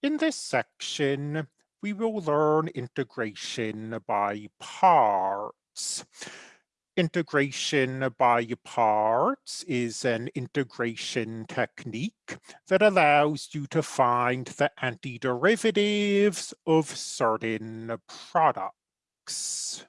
In this section, we will learn integration by parts. Integration by parts is an integration technique that allows you to find the antiderivatives of certain products.